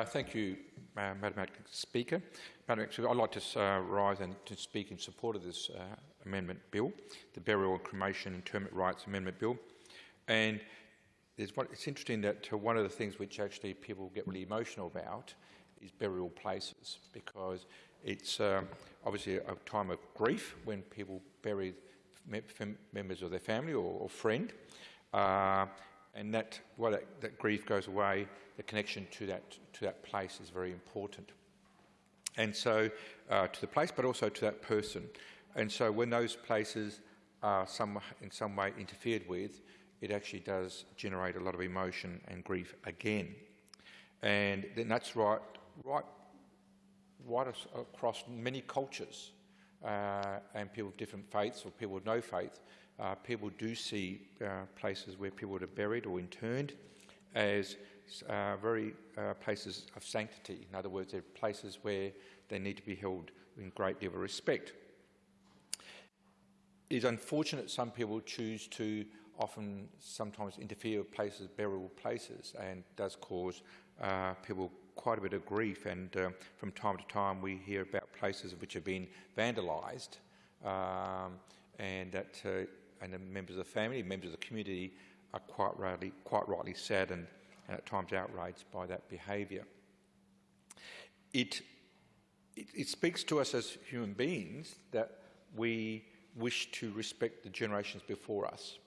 Uh, thank you, uh, Madam Speaker. Madam Speaker, I'd like to uh, rise and to speak in support of this uh, amendment bill, the Burial and Cremation Interment Rights Amendment Bill. And it's interesting that uh, one of the things which actually people get really emotional about is burial places because it's obviously a time of grief when people bury members of their family or, or friend. And that, while that, that, grief goes away, the connection to that, to that place is very important. And so, uh, to the place, but also to that person. And so when those places are some, in some way interfered with, it actually does generate a lot of emotion and grief again. And then that's right, right, right across many cultures and people of different faiths or people of no faith. Uh, people do see uh, places where people are buried or interned as uh, very uh, places of sanctity. In other words, they're places where they need to be held in great deal of respect. It is unfortunate some people choose to often sometimes interfere with places, burial places, and does cause uh, people quite a bit of grief. And uh, from time to time, we hear about places which have been vandalised, um, and that uh, and the members of the family, members of the community, are quite rightly, quite rightly saddened and at times outraged by that behaviour. It, it, it speaks to us as human beings that we wish to respect the generations before us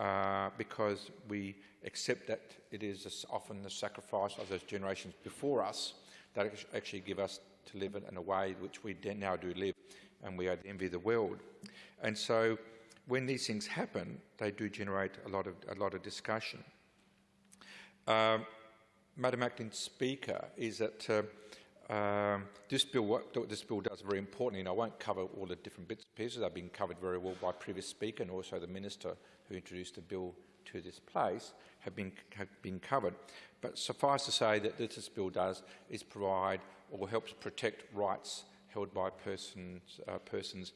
uh, because we accept that it is often the sacrifice of those generations before us that actually give us to live in a way which we now do live and we envy the world. And so when these things happen, they do generate a lot of, a lot of discussion. Um, Madam Acting Speaker, is that uh, um, this bill, what this bill does very importantly, and I won't cover all the different bits and pieces, they've been covered very well by previous speaker and also the minister who introduced the bill to this place have been, have been covered. But suffice to say that this bill does is provide or helps protect rights held by persons, uh, persons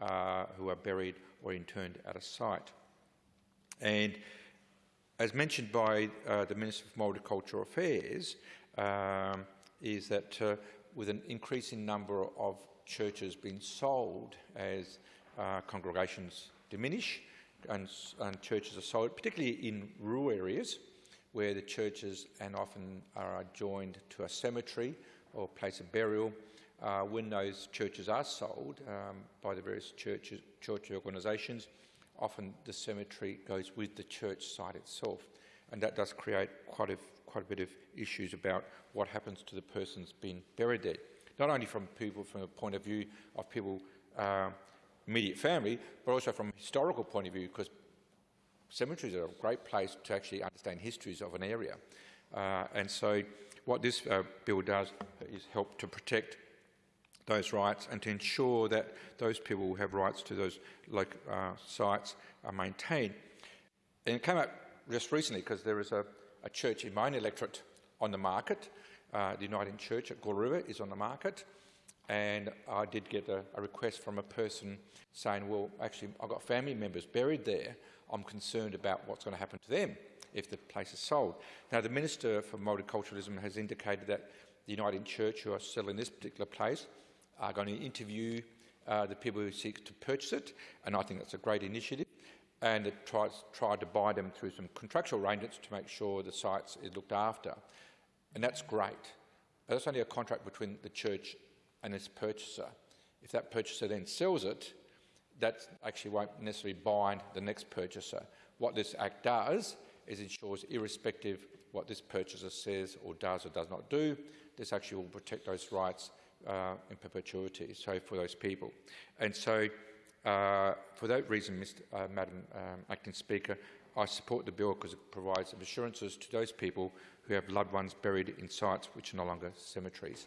uh, who are buried or interned at a site. And as mentioned by uh, the Minister for Multicultural Affairs, um, is that uh, with an increasing number of churches being sold as uh, congregations diminish and, and, churches are sold, particularly in rural areas where the churches and often are joined to a cemetery or place of burial, uh, when those churches are sold um, by the various churches, church organisations, often the cemetery goes with the church site itself. And that does create quite a quite a bit of issues about what happens to the persons being buried there. Not only from people from a point of view of people uh, immediate family, but also from a historical point of view, because cemeteries are a great place to actually understand histories of an area. Uh, and so what this uh, bill does is help to protect those rights and to ensure that those people who have rights to those uh, sites are maintained. And it came up just recently because there is a a church in my own electorate on the market. Uh, the Uniting Church at River is on the market. And I did get a, a, request from a person saying, well, actually, I've got family members buried there. I'm concerned about what's going to happen to them if the place is sold. Now, the Minister for Multiculturalism has indicated that the Uniting Church, who are selling this particular place, are going to interview uh, the people who seek to purchase it, and I think that's a great initiative and it tries, tried to buy them through some contractual arrangements to make sure the sites is looked after. And that's great. But that's only a contract between the church and its purchaser. If that purchaser then sells it, that actually won't necessarily bind the next purchaser. What this Act does is ensures, irrespective what this purchaser says or does or does not do, this actually will protect those rights uh, in perpetuity, so for those people. And so uh, for that reason, Mr, uh, Madam um, Acting Speaker, I support the bill because it provides assurances to those people who have loved ones buried in sites which are no longer cemeteries.